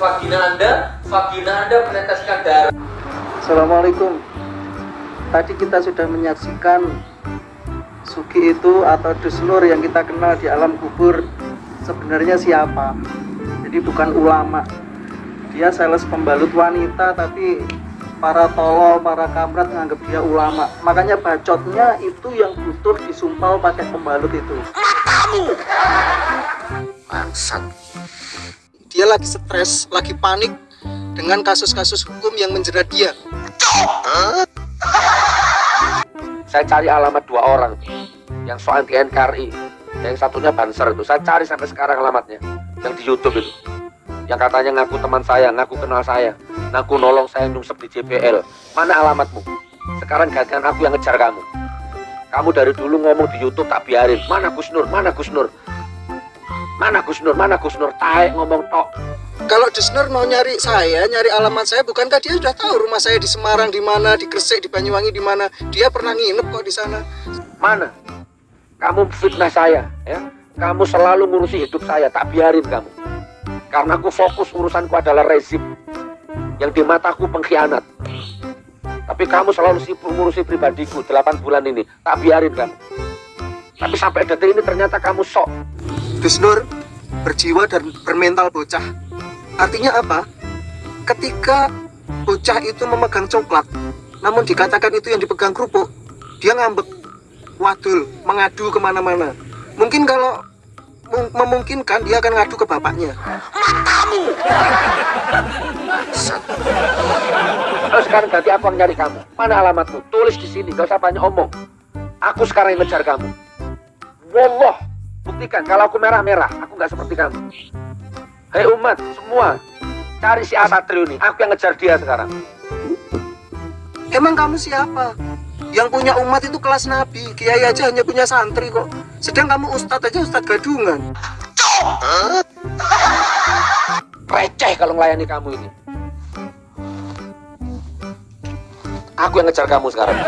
vagina Anda, vagina Anda meneteskan darah. Assalamualaikum. Tadi kita sudah menyaksikan Sugi itu atau Dusnur yang kita kenal di alam kubur sebenarnya siapa? Jadi bukan ulama. Dia sales pembalut wanita tapi para tolol, para kamrat menganggap dia ulama. Makanya bacotnya itu yang butuh disumpal pakai pembalut itu. Bangsat. Dia lagi stres, lagi panik dengan kasus-kasus hukum yang menjerat dia. Saya cari alamat dua orang yang so anti NKRI, yang satunya Banser itu. Saya cari sampai sekarang alamatnya, yang di YouTube itu. Yang katanya ngaku teman saya, ngaku kenal saya, ngaku nolong saya nyungsep di JPL. Mana alamatmu? Sekarang gantian aku yang ngejar kamu. Kamu dari dulu ngomong di YouTube tak biarin. Mana Gus Nur? Mana Gus Nur? Mana Gus Nur? Mana Gus Nur? Taek ngomong tok. Kalau Dusnur mau nyari saya, nyari alamat saya, bukankah dia sudah tahu rumah saya di Semarang di mana, di Gresik, di Banyuwangi di mana? Dia pernah nginep kok di sana. Mana? Kamu fitnah saya, ya. Kamu selalu ngurusi hidup saya, tak biarin kamu. Karena aku fokus urusanku adalah rezim. Yang di mataku pengkhianat. Tapi kamu selalu sibuk ngurusi pribadiku 8 bulan ini, tak biarin kamu. Tapi sampai detik ini ternyata kamu sok. Dusnur berjiwa dan bermental bocah. Artinya apa? Ketika bocah itu memegang coklat, namun dikatakan itu yang dipegang kerupuk, dia ngambek, wadul, mengadu ke mana-mana. Mungkin kalau mem- memungkinkan dia akan ngadu ke bapaknya. Terus sekarang ganti aku yang nyari kamu. Mana alamatmu? Tulis di sini, gak usah banyak omong. Aku sekarang yang ngejar kamu. Wallah, buktikan kalau aku merah-merah, aku nggak seperti kamu. Hei umat, semua, cari si Asatrio ini. Aku yang ngejar dia sekarang. Emang kamu siapa? Yang punya umat itu kelas nabi, kiai aja hanya punya santri kok. Sedang kamu ustadz aja ustadz gadungan. Receh kalau melayani kamu ini. Aku yang ngejar kamu sekarang.